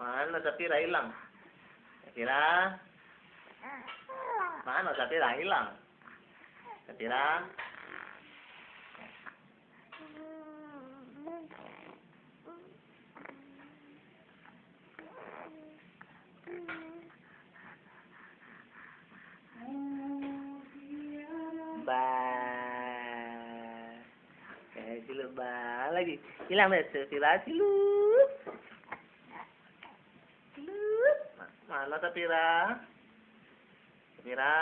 Mana Safira hilang? Safira? Mana Safira hilang? Safira? Ba. Eh, sila ba lagi. Hilang deh Safira silut. Mana Safira? Safira?